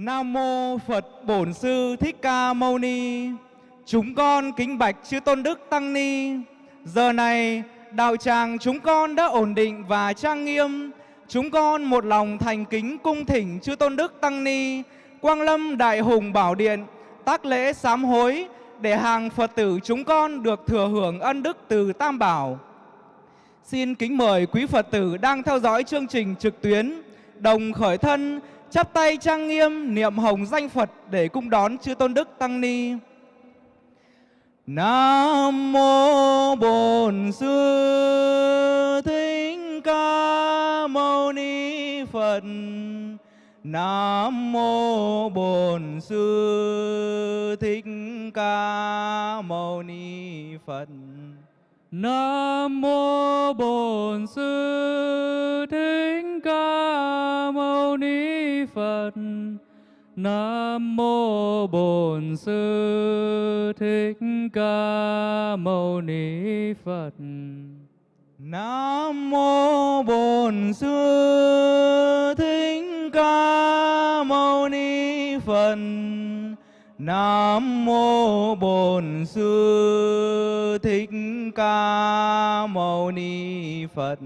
Nam mô Phật Bổn Sư Thích Ca Mâu Ni. Chúng con kính bạch chư tôn đức tăng ni. Giờ này đạo tràng chúng con đã ổn định và trang nghiêm. Chúng con một lòng thành kính cung thỉnh chư tôn đức tăng ni, Quang Lâm Đại Hùng Bảo Điện, tác lễ sám hối để hàng Phật tử chúng con được thừa hưởng ân đức từ Tam Bảo. Xin kính mời quý Phật tử đang theo dõi chương trình trực tuyến đồng khởi thân chắp tay trang nghiêm niệm hồng danh Phật để cung đón chư tôn đức tăng ni. Nam mô Bổn Sư Thích Ca Mâu Ni Phật. Nam mô Bổn Sư Thích Ca Mâu Ni Phật. Nam mô Bổn Sư Thích Ca Mâu Ni Phật. Nam mô Bổn Sư Thích Ca Mâu Ni Phật. Nam mô Bổn Sư Thích Ca Mâu Ni Phật. Nam mô Bổn Sư Thích Ca Mâu Ni Phật.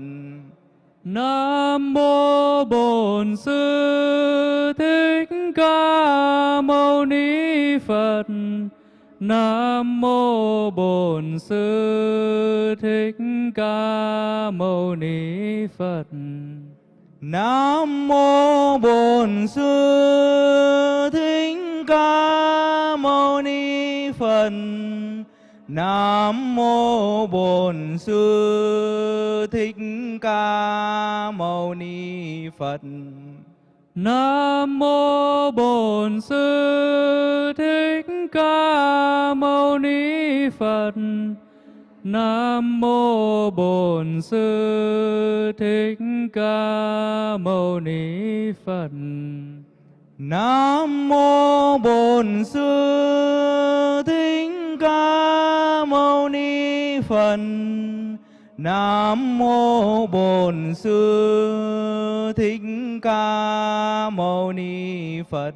Nam mô Bổn Sư Thích Ca Mâu Ni Phật. Nam mô Bổn Sư Thích Ca Mâu Ni Phật. Nam mô Bổn Sư Thích Ca Mâu Ni Phật. Nam mô Bổn Sư Thích Ca Mâu Ni Phật. Nam mô Bổn Sư Thích Ca Mâu Ni Phật. Nam mô Bổn Sư Thích Ca Mâu Ni Phật. Nam mô Bổn Sư Thích Ca Mâu Ni Phật. Nam mô Bổn Sư Thích Ca Mâu Ni Phật.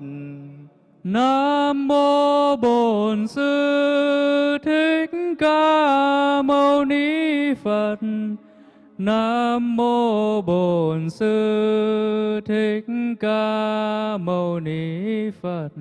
Nam mô Bổn Sư Thích Ca Mâu Ni Phật. Nam mô Bổn Sư Thích Ca Mâu Ni Phật.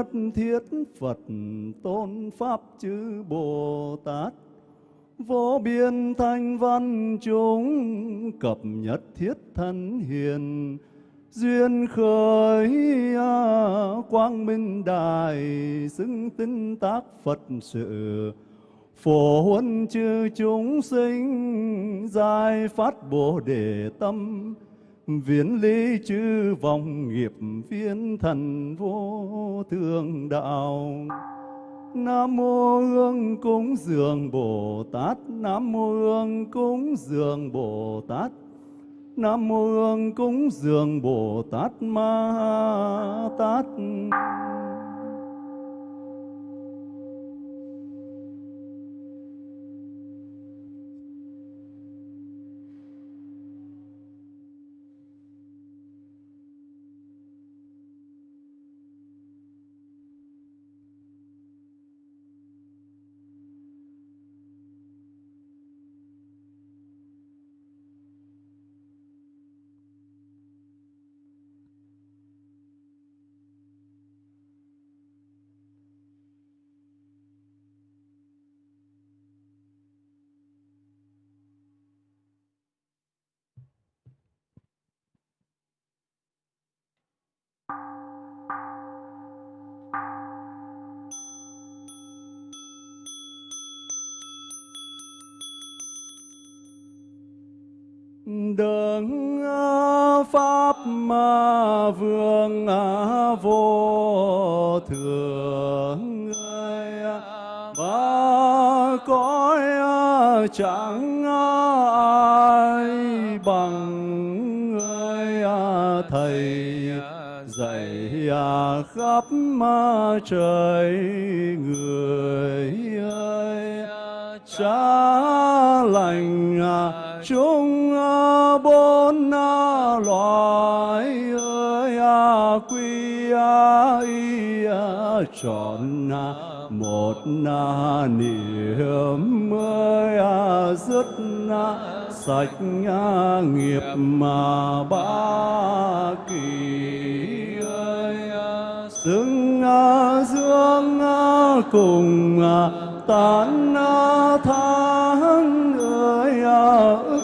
Nhất thiết Phật tôn pháp chư Bồ Tát. Vô biên thanh văn chúng cập nhất thiết thân hiền, duyên khởi à, quang minh đài xứng tinh tác Phật sự. Phổ huân chư chúng sinh, giải phát bồ đề tâm viễn lý chư vọng nghiệp viên thần vô thượng đạo. Nam mô Hương cúng dường Bồ Tát. Nam mô Hương cúng dường Bồ Tát. Nam mô Hương cúng dường Bồ Tát Ma Tát. Và cõi chẳng ai bằng người thầy. Dạy khắp trời người ơi. Cha lành chúng bốn loài ơi. Quy y trọn một na niệm ơi dứt à, sạch nghiệp mà ba kỳ ơi à. xứng à, dương cùng tán tháng ơi ức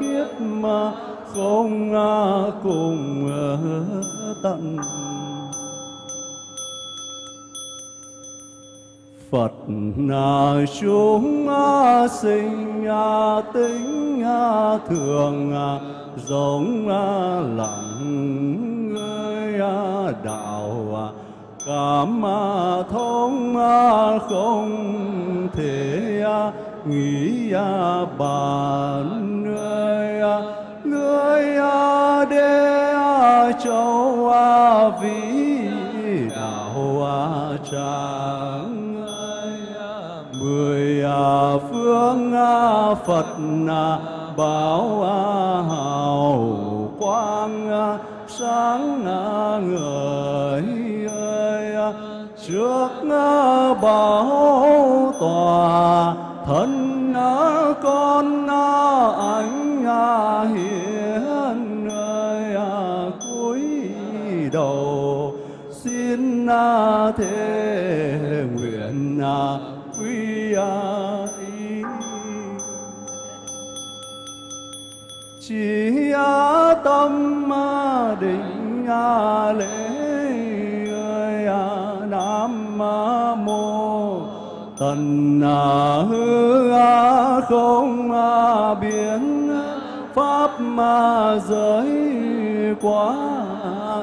kiếp mà không cùng tận Phật chúng sinh tính thường giống lặng ơi đạo cảm thông không thể nghĩ bản ơi người đê châu vĩ đạo cha. Phật bảo hào quang sáng ngời ơi trước bảo tòa, thân con anh hiền ơi cúi đầu, xin thế định lễ ơi nam mô tần hư không biến pháp ma giới quá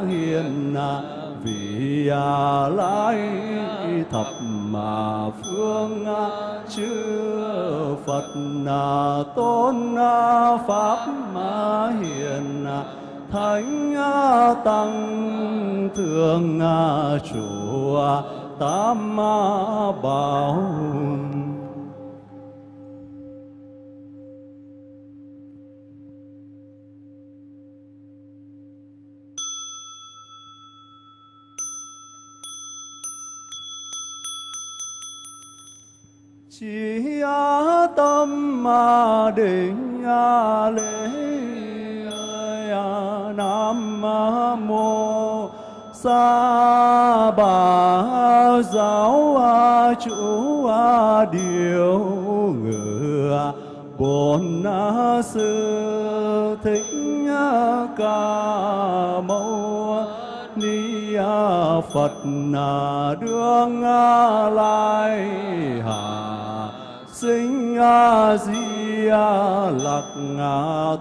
hiền vì lai thập mà phương chư phật tôn pháp ma hiền thánh tăng thượng chủ tam bảo chỉ tâm mà định lễ nam mô sa bà giáo chủ điều ngự bổn sư thích ca mâu ni phật đương lai hà sinh di lặc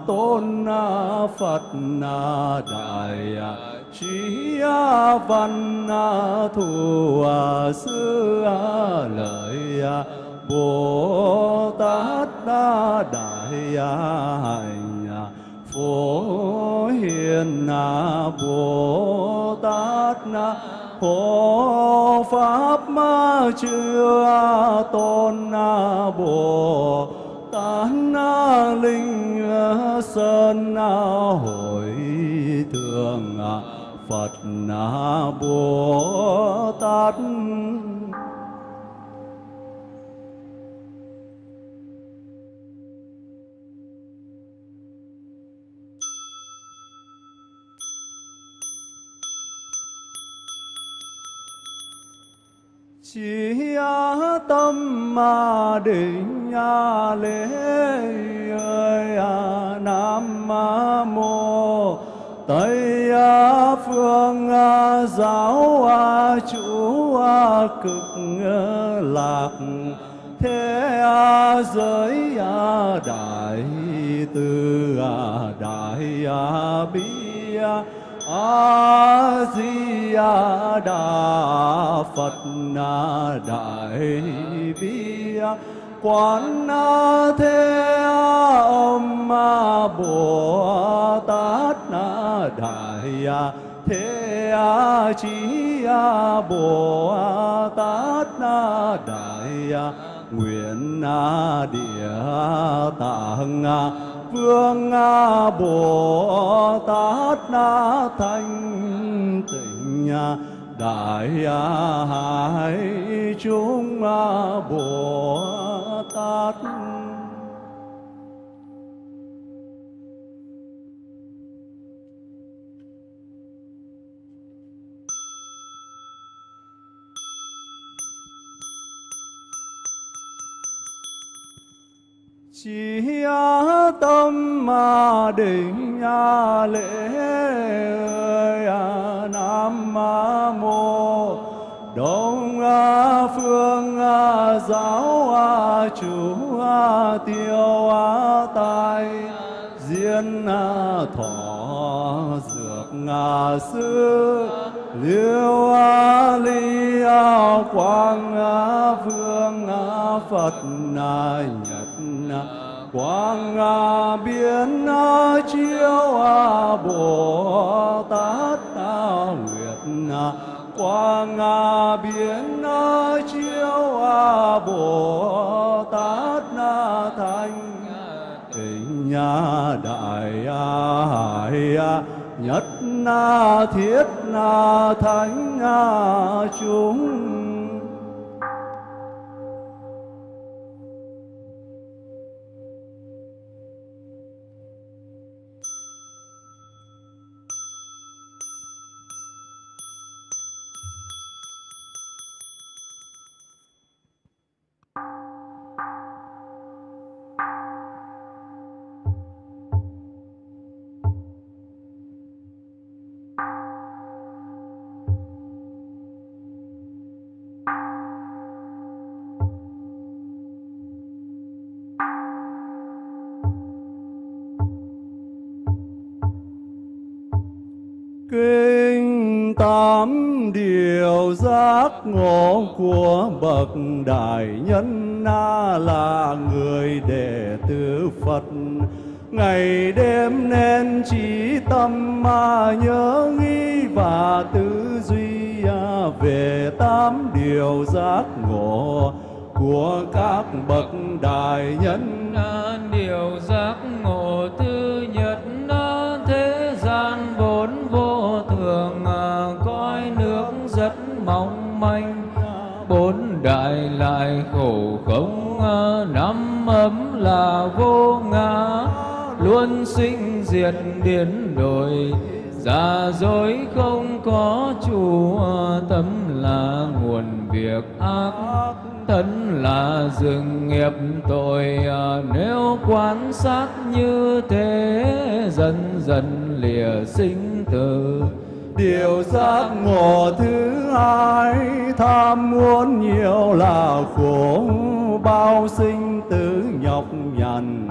tôn phật đại trí văn thù sư lợi bồ tát đại hạnh phổ hiền bồ tát hộ pháp ma chưa tôn bồ tán linh sơn hội thượng phật bồ tát. Tâm ma định lễ ơi a nam mô, tây a phương a giáo a chủ cực à, lạc, thế giới a đại từ a đại a bi a A di đà phật na đại bi quán thế âm ma bồ tát na đại thế chí bồ tát na đại nguyện địa tạng phương bồ tát thanh tịnh đại hải chúng bồ tát chỉ tâm mà định lễ nam mô đông phương giáo chủ tiêu tài, diên thọ dược sư liêu ly quang vương phật nài quang biến chiếu bồ tát nguyệt quang biến chiếu bồ tát thanh. Tịnh đại hải, nhất na thiết na thánh chúng ngộ của bậc đại nhân na là người đệ tử phật. Ngày đêm nên chỉ tâm mà nhớ nghĩ và tư duy à, về tám điều giác ngộ của các bậc đại nhân. Điều giác ngộ manh, bốn đại lại khổ không, năm ấm là vô ngã. Luôn sinh diệt biến đổi giả dối không có chủ tâm là nguồn việc ác, thân là rừng nghiệp tội. Nếu quan sát như thế, dần dần lìa sinh tử điều giác ngộ thứ hai, tham muốn nhiều là khổ, bao sinh tử nhọc nhằn,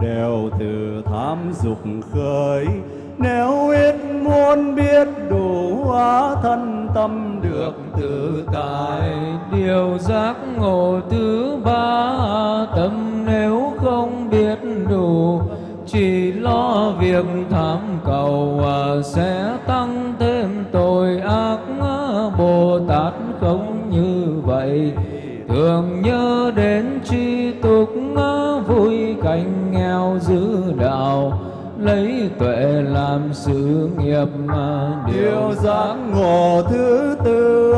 đều từ tham dục khởi. Nếu biết muốn biết đủ hóa thân tâm được tự tại, điều giác ngộ thứ ba tâm nếu không biết đủ, chỉ lo việc tham cầu à, sẽ tăng thêm tội ác bồ tát không như vậy. Thường nhớ đến tri túc vui cảnh nghèo giữ đạo, lấy tuệ làm sự nghiệp điều giác ngộ thứ tư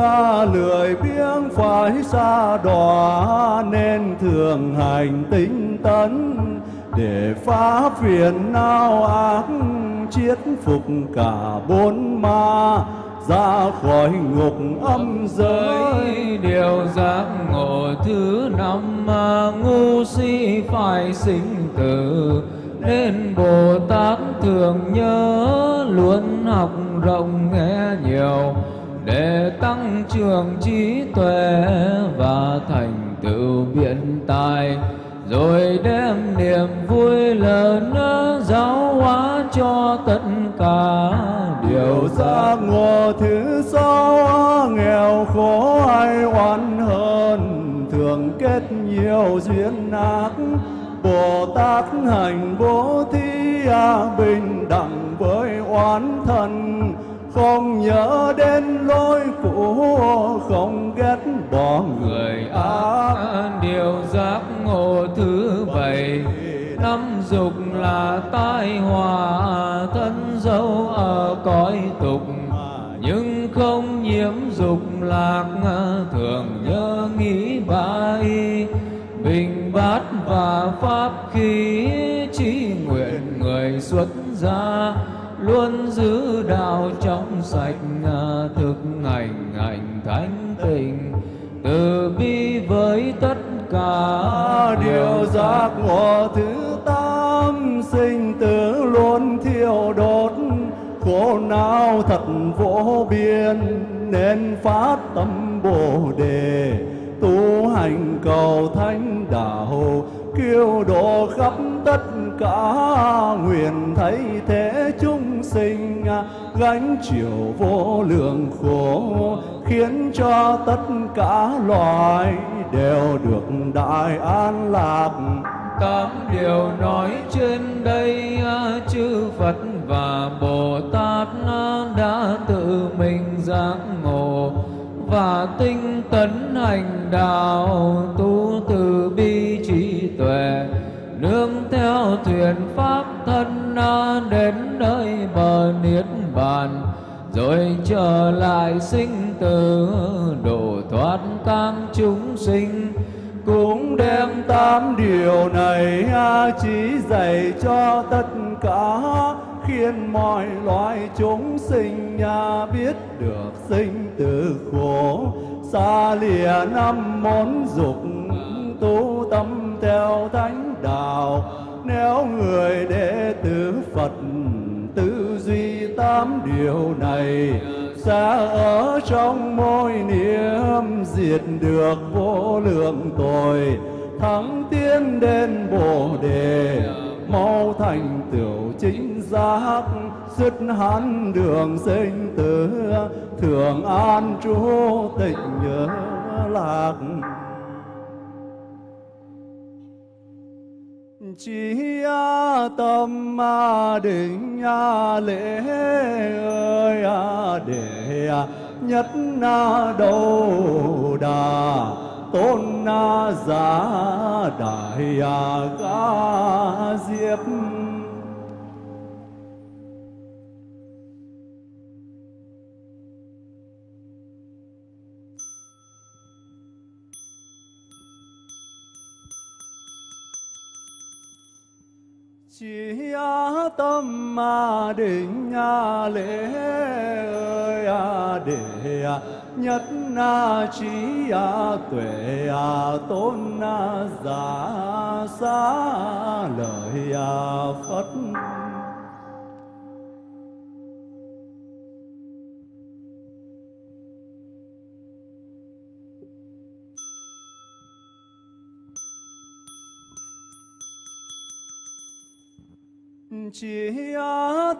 lười biếng phải xa đọa, nên thường hành tinh tấn để phá phiền não ác chiết phục cả bốn ma. Ra khỏi ngục âm giới điều giác ngộ thứ năm mà ngu si phải sinh tử. Nên Bồ Tát thường nhớ luôn học rộng nghe nhiều, để tăng trưởng trí tuệ và thành tựu biện tài, rồi đem niềm vui lớn giáo cho tất cả điều giác ngộ thứ sáu nghèo khổ ai oán hơn thường kết nhiều duyên ác. Bồ Tát hành bố thí bình đẳng với oán thân không nhớ đến lối cũ không ghét bỏ người ác. điều giác ngộ thứ bảy năm dục là tai họa, thân dấu ở cõi tục. Nhưng không nhiễm dục lạc, thường nhớ nghĩ bãi. Bình bát và pháp khí chi nguyện người xuất gia, luôn giữ đạo trong sạch, thực hành hành thánh tình. Từ bi với tất cả điều giác ngộ thứ tám sinh tử luôn thiêu đốt. Khổ não thật vô biên, nên phát tâm bồ đề. Tu hành cầu thánh đạo kêu độ khắp tất cả nguyện thấy thế chúng sinh. Gánh chịu vô lượng khổ, khiến cho tất cả loài đều được đại an lạc tám điều nói trên đây chư Phật và Bồ Tát đã tự mình giác ngộ và tinh tấn hành đạo, tu từ bi trí tuệ, nương theo thuyền pháp thân đến nơi bờ niết bàn rồi trở lại sinh tử độ thoát các chúng sinh, cũng đem tám điều này chỉ dạy cho tất cả, khiến mọi loài chúng sinh nhà biết được sinh tử khổ. Xa lìa năm món dục, tu tâm theo thánh đạo, nếu người đệ tử Phật tư duy tám điều này sẽ ở trong môi niệm, diệt được vô lượng tội. Thắng tiến đến bồ đề, mau thành tựu chính giác dứt hắn đường sinh tử thường an trú tịnh nhớ lạc. Chỉ tâm định lễ ơi à, để nhất na đầu đà, tôn na giá đại à, ca diệp chỉ tâm mà định nhà lễ ơi à để nhất à, na trí à tuệ à tôn na giả xa lời à phật chỉ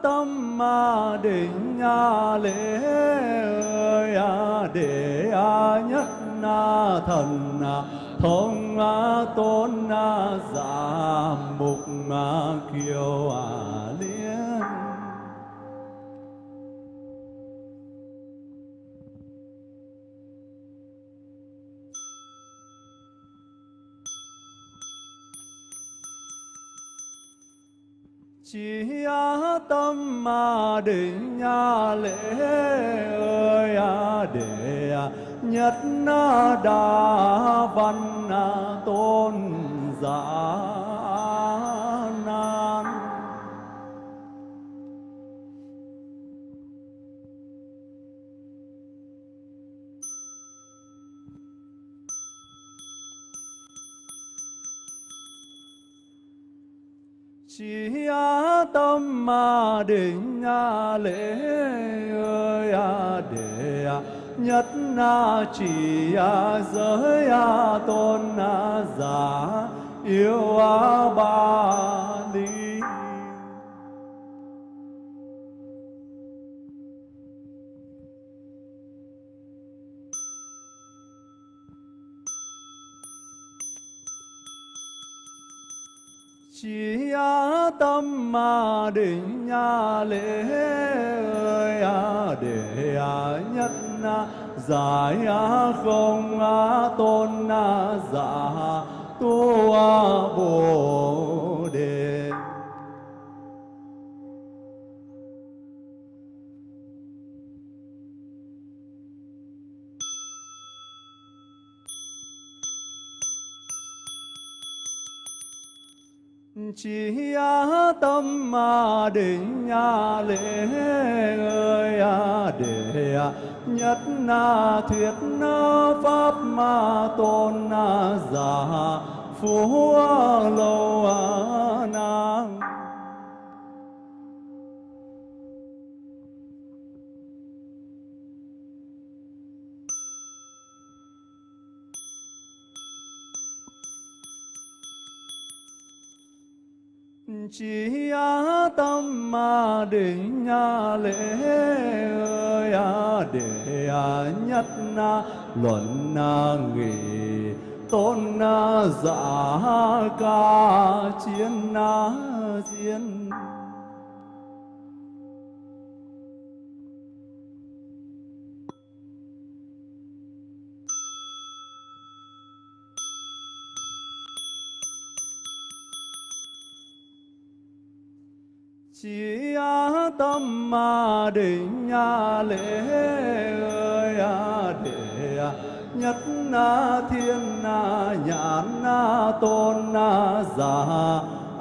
tâm mà định nhà lễ ơi à để à nhất na thần à thông à tôn à giả mục à kiêu à chỉ tâm mà định nhà lễ ơi à để nhất đa văn tôn giả. Chỉ tâm mà định nhà lễ ơi à để nhất na chỉ giới tôn giả yêu ba ly chỉ tâm mà định nhà lễ ơi à để nhất na giải không tôn giả tu bồ chỉ tâm mà định nhà lễ ơi à để nhất na thuyết na pháp ma tôn na giả phú lâu na chỉ tâm mà định nhà lễ ơi à để nhất na luận na nghị tôn na giả ca chiến na diễn chỉ tâm mà định nhà lễ ơi à để nhất na thiên na nhãn na tôn na già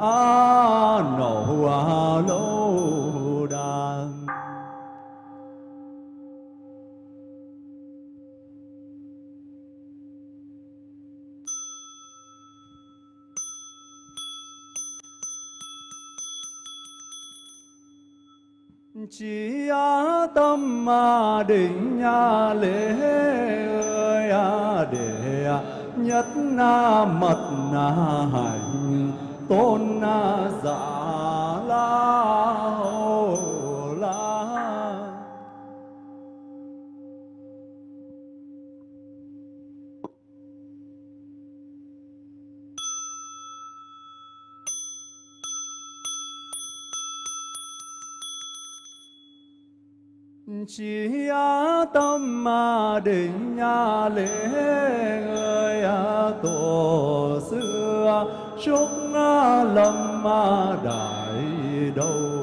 a nổ a lâu chỉ tâm mà định nhà lễ ơi à để nhất na mật na hành, tôn na giả la hô chỉ tâm mà định nhà lễ người à tổ xưa chúc lâm đại đầu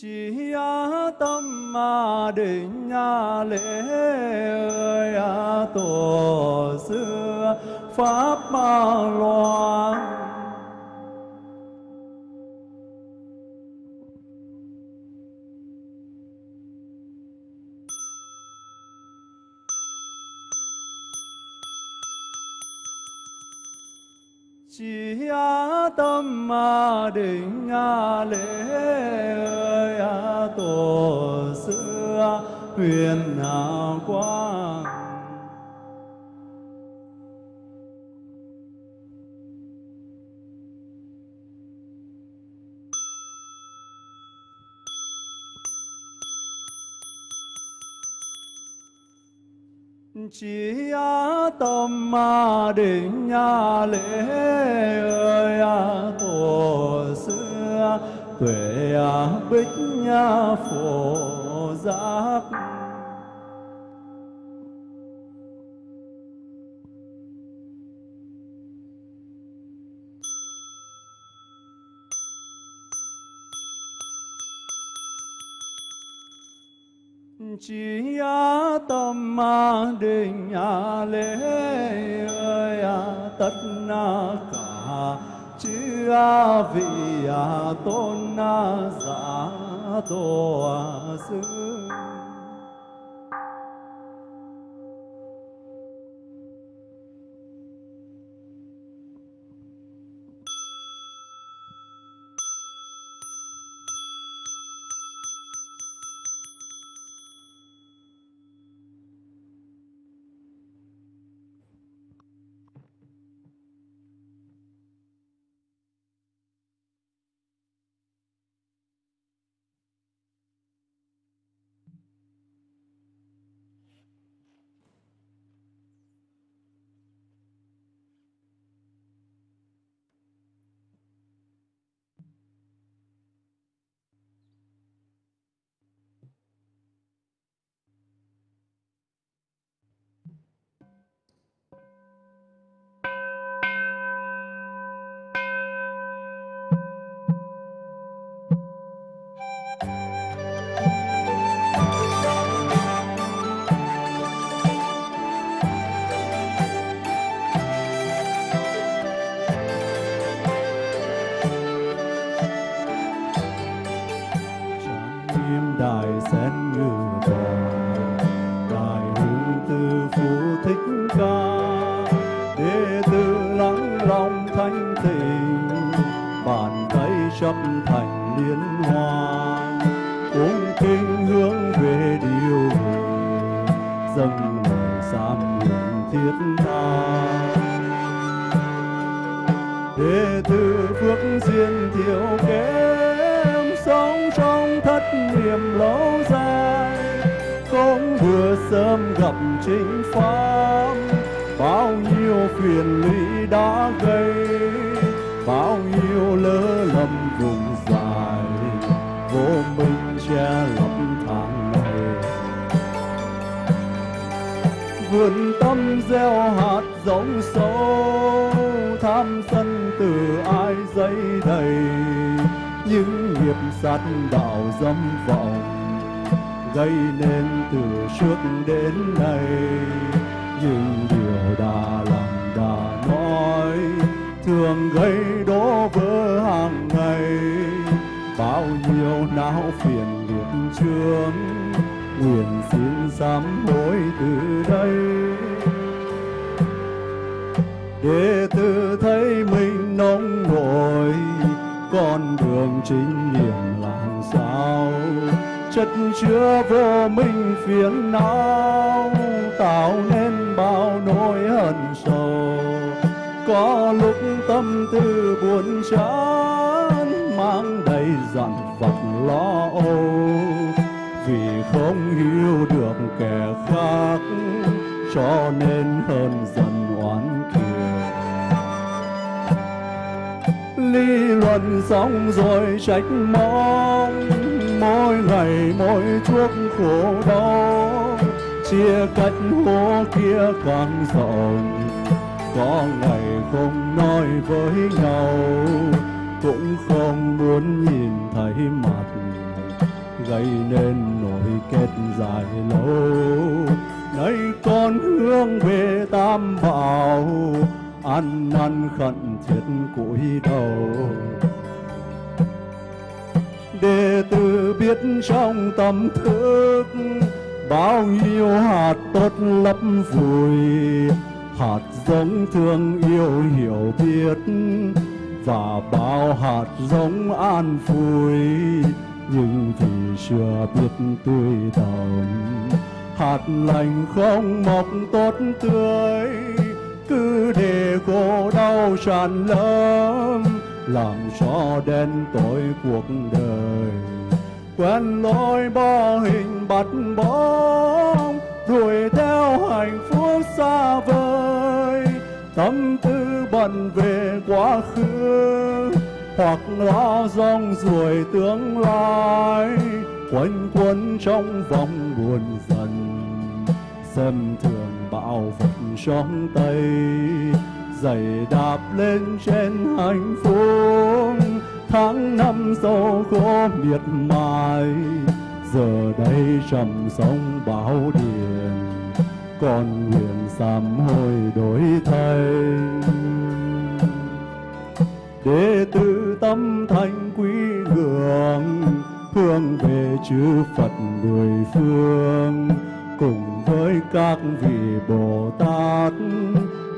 chỉ tâm mà định lễ ơi tổ xưa pháp loan chỉ tâm mà định lễ huyền quang chỉ á tâm ma định lễ ơi tổ xưa tuệ á bích phổ giác. Chỉ tâm định lễ ơi à, tất cả. Chư vị à, tôn giả tổ à, sư não phiền liệt trướng nguyện xin sám hối từ đây. Để tự thấy mình nông nổi, con đường chính niệm làm sao? Chất chứa vô minh phiền não, tạo nên bao nỗi hận sầu. Có lúc tâm tư buồn chán, mang đầy dặn lo âu, vì không hiểu được kẻ khác, cho nên hơn dần oán kiều lý luận xong rồi trách móc, mỗi ngày mỗi chuốc khổ đau, chia cách hố kia càng rộng có ngày không nói với nhau cũng không muốn nhìn thấy mặt gây nên nỗi kết dài lâu. Nay con hướng về tam bảo, ăn năn khẩn thiết cúi đầu. Đệ tử biết trong tâm thức bao nhiêu hạt tốt lấp vùi, hạt giống thương yêu hiểu biết và bao hạt giống an vui nhưng vì chưa biết tươi đồng hạt lành không mọc tốt tươi, cứ để khổ đau tràn lớn làm cho đen tối cuộc đời. Quen lối bỏ hình bắt bóng, đuổi theo hạnh phúc xa vời. Tâm tư bận về quá khứ, hoặc lo rong ruổi tương lai quanh quẩn trong vòng buồn dần. Xem thường bạo vật trong tay, giày đạp lên trên hạnh phúc. Tháng năm sâu khổ miệt mài, giờ đây trầm sông bão điền. Còn nguyện sám hối đổi thay đệ tử tâm thanh quý ngưỡng hướng về chư Phật mười phương. Cùng với các vị Bồ Tát,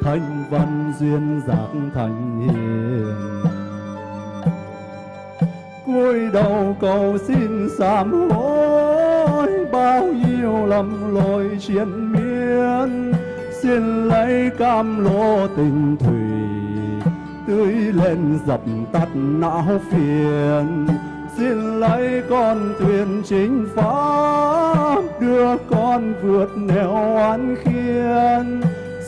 thanh văn duyên giác thành hiền. Cúi đầu cầu xin sám hối, bao nhiêu lầm lỗi triền miên, xin lấy cam lô tình thủy tươi lên dập tắt não phiền. Xin lấy con thuyền chính pháp đưa con vượt nẻo oán khiên.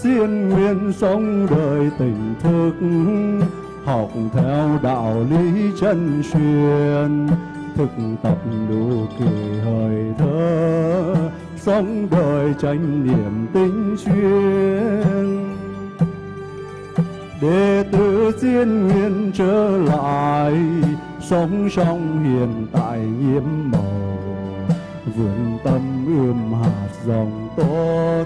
Xin nguyện sống đời tình thức, học theo đạo lý chân truyền. Thực tập đủ kỳ hơi thở sống đời tranh niềm tinh chuyên đệ tử xin nguyện trở lại, sống trong hiện tại nhiễm màu. Vườn tâm ươm hạt dòng tốt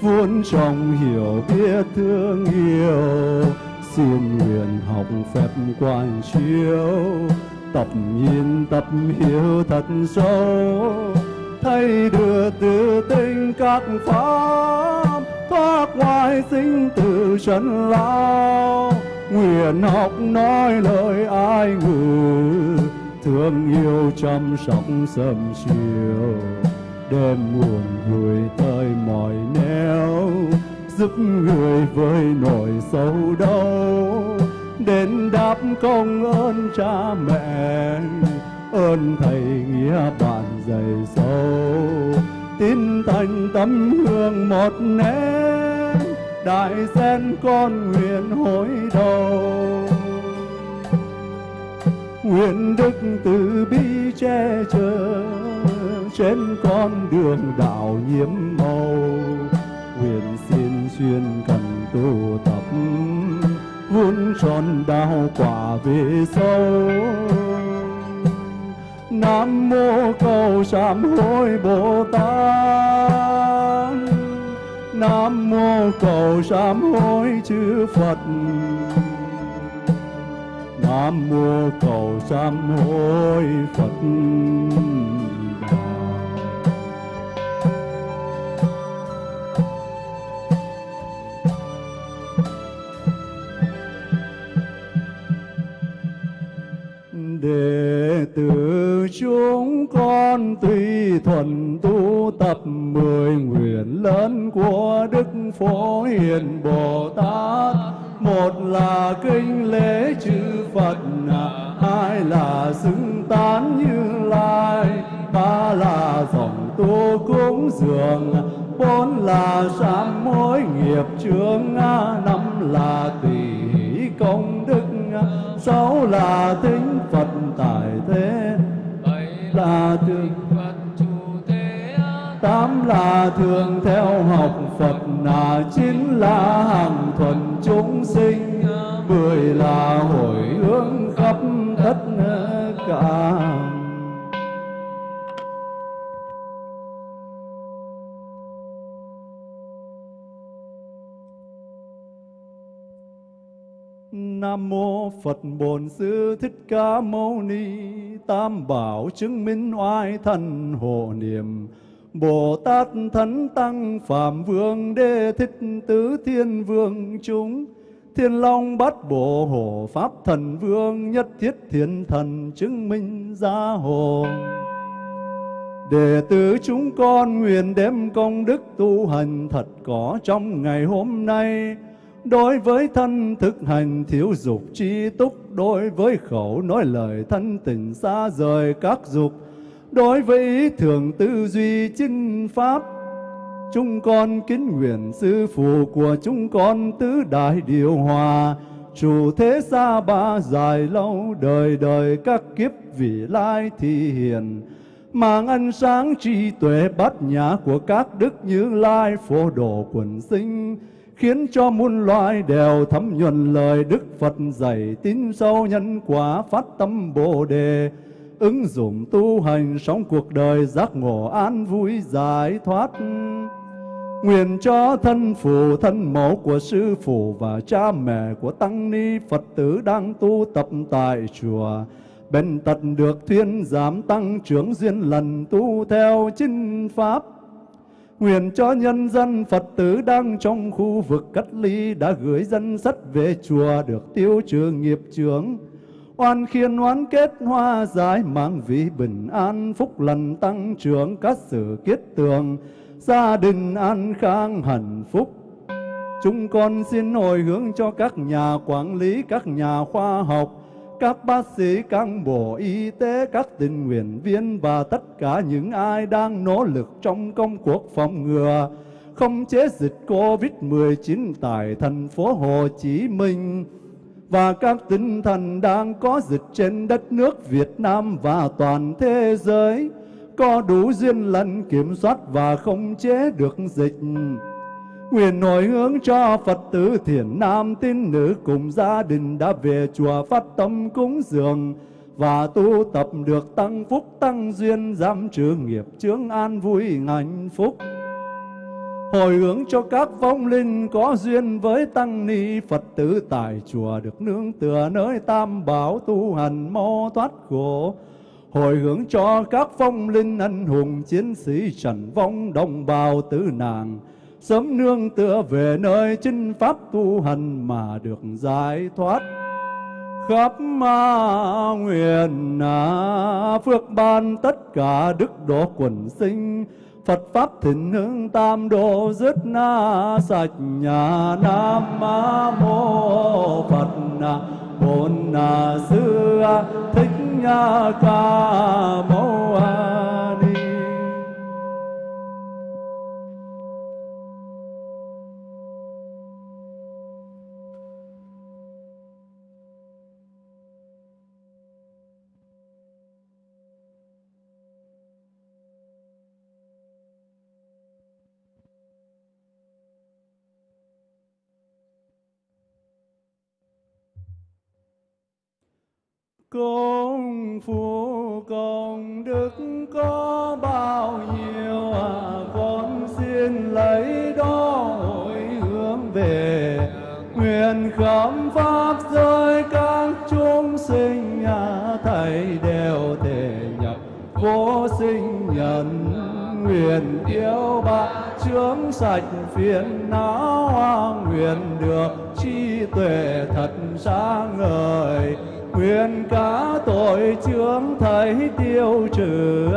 vốn trong hiểu biết thương yêu. Xin nguyện học phép quan chiếu, tập nhìn tập hiểu thật sâu thay đưa từ tinh các pháp thoát ngoài sinh tử trần lao. Nguyện học nói lời ai ngữ thương yêu chăm sóc sớm chiều. Đêm buồn vui tới mỏi neo giúp người với nỗi sâu đau. Đến đáp công ơn cha mẹ, ơn thầy nghĩa bạn dày sâu tin thành tấm hương một nén, đại sen con nguyện hối đầu. Nguyện đức từ bi che chở, trên con đường đạo nhiễm màu. Nguyện xin xuyên cần tu tập, vun tròn đạo quả về sâu nam mô cầu sám hối bồ tát. Nam mô cầu sám hối chư phật. Nam mô cầu sám hối phật. Đệ tử chúng con tuy thuần tu tập mười nguyện lớn của đức phổ hiền bồ tát. Một là kinh lễ chư phật, hai là xứng tán như lai, ba là dòng tu cúng dường, bốn là sám mối nghiệp chướng, năm là tỷ công sáu là tính phật tại thế. Bảy là thường phật chủ thế tám là thường theo học phật là chín là hàng thuần chúng sinh. Mười là hồi hướng khắp tất cả Nam mô Phật Bổn Sư Thích Ca Mâu Ni. Tam Bảo chứng minh oai thần hộ niệm. Bồ Tát Thánh Tăng Phạm Vương Đê Thích Tứ Thiên Vương chúng. Thiên Long Bát Bộ Hộ Pháp Thần Vương Nhất Thiết Thiên Thần chứng minh gia hộ. Đệ tử chúng con nguyện đem công đức tu hành thật có trong ngày hôm nay. Đối với thân thực hành thiếu dục chi túc, Đối với khẩu nói lời thân tình xa rời các dục, Đối với ý thường tư duy chinh pháp, Chúng con kính nguyện sư phụ của chúng con tứ đại điều hòa. Chủ thế xa ba dài lâu đời đời các kiếp vị lai thi hiền, Mang ánh sáng trí tuệ bát nhã của các đức như lai phổ độ quần sinh khiến cho muôn loài đều thấm nhuần lời Đức Phật dạy tin sâu nhân quả phát tâm Bồ đề, ứng dụng tu hành sống cuộc đời giác ngộ an vui giải thoát. Nguyện cho thân phụ thân mẫu của sư phụ và cha mẹ của tăng ni Phật tử đang tu tập tại chùa, bên tật được thuyên giảm tăng trưởng duyên lần tu theo chinh pháp. Nguyện cho nhân dân Phật tử đang trong khu vực cách ly đã gửi dân sách về chùa được tiêu trừ nghiệp chướng. Oan khiên oán kết hoa giải mang vị bình an phúc lành tăng trưởng các sự kết tường, gia đình an khang hạnh phúc. Chúng con xin hồi hướng cho các nhà quản lý, các nhà khoa học, các bác sĩ, cán bộ y tế, các tình nguyện viên và tất cả những ai đang nỗ lực trong công cuộc phòng ngừa, không chế dịch COVID-19 tại thành phố Hồ Chí Minh và các tinh thần đang có dịch trên đất nước Việt Nam và toàn thế giới có đủ duyên lành kiểm soát và không chế được dịch. Nguyện hồi hướng cho Phật tử thiền nam, tín nữ cùng gia đình đã về chùa phát tâm cúng dường và tu tập được tăng phúc, tăng duyên giảm trừ nghiệp, chướng an vui, hạnh phúc. Hồi hướng cho các vong linh có duyên với tăng ni, Phật tử tại chùa được nương tựa nơi tam bảo tu hành mau thoát khổ. Hồi hướng cho các vong linh anh hùng, chiến sĩ trần vong đồng bào tử nàng sớm nương tựa về nơi chinh pháp tu hành mà được giải thoát. Khắp ma nguyện à, phước ban tất cả đức độ quần sinh. Phật pháp thịnh hưng tam độ dứt na sạch nhà nam mô Phật na bổn na sư à, thích ca mâu ni công phu công đức có bao nhiêu à? Con xin lấy đó hồi hướng về nguyện khám pháp giới các chúng sinh à, thầy đều thể nhập vô sinh nhân nguyện yêu bạn chướng sạch phiền não à? nguyện được trí tuệ thật sáng ngời. Quyền cả tội chướng thấy tiêu trừ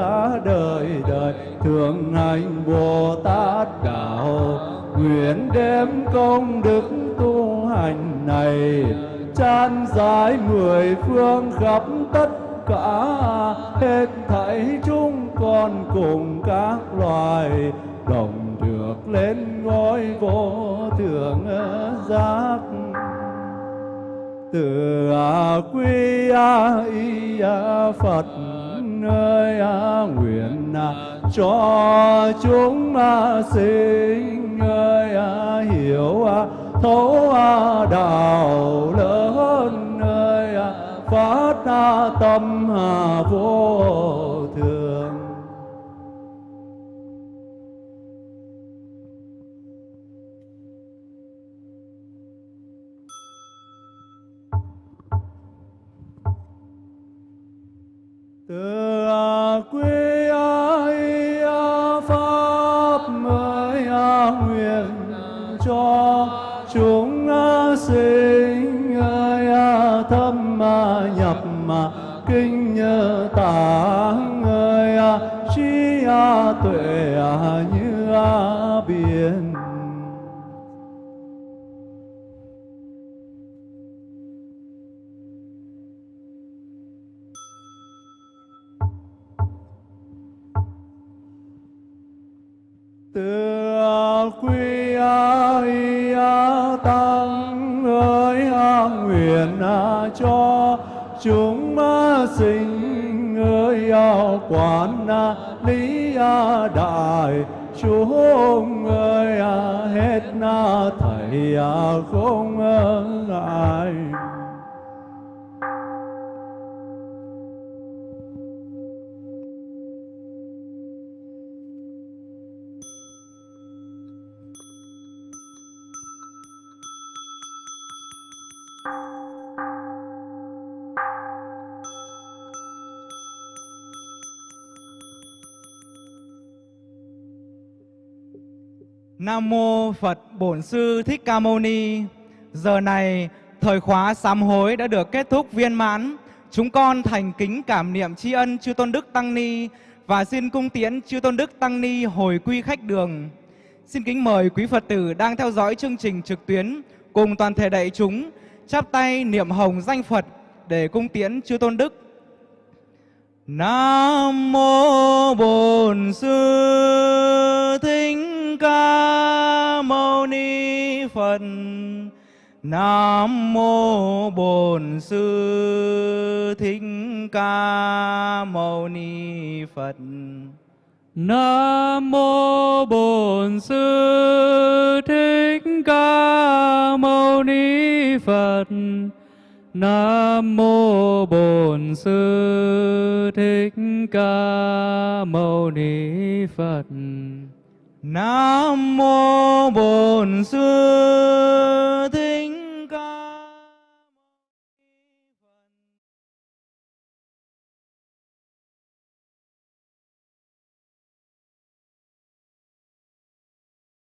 đời đời. Thường hành bồ tát đạo, nguyện đem công đức tu hành này, chan giải mười phương khắp tất cả. Hết thảy chúng con cùng các loài, đồng được lên ngôi vô thượng giác từ à, quy à, y à, Phật ơi nguyện cho chúng sinh ơi hiểu thấu đạo lớn ơi phát tâm vô tuệ à, như biển. Từ quy y tăng ơi nguyện cho chúng sinh ơi quán lý đại chúng ơi à, hết na thầy à, không ai Nam mô Phật Bổn Sư Thích Ca Mâu Ni. Giờ này, thời khóa sám hối đã được kết thúc viên mãn. Chúng con thành kính cảm niệm tri ân chư tôn đức tăng ni và xin cung tiễn chư tôn đức tăng ni hồi quy khách đường. Xin kính mời quý Phật tử đang theo dõi chương trình trực tuyến cùng toàn thể đại chúng, chắp tay niệm hồng danh Phật để cung tiễn chư tôn đức. Nam mô Bổn Sư thích Thích Ca Mâu Ni Phật. Nam mô Bổn Sư Thích Ca Mâu Ni Phật. Nam mô Bổn Sư Thích Ca Mâu Ni Phật. Nam mô Bổn Sư Thích Ca Mâu Ni Phật. Nam mô Bổn Sư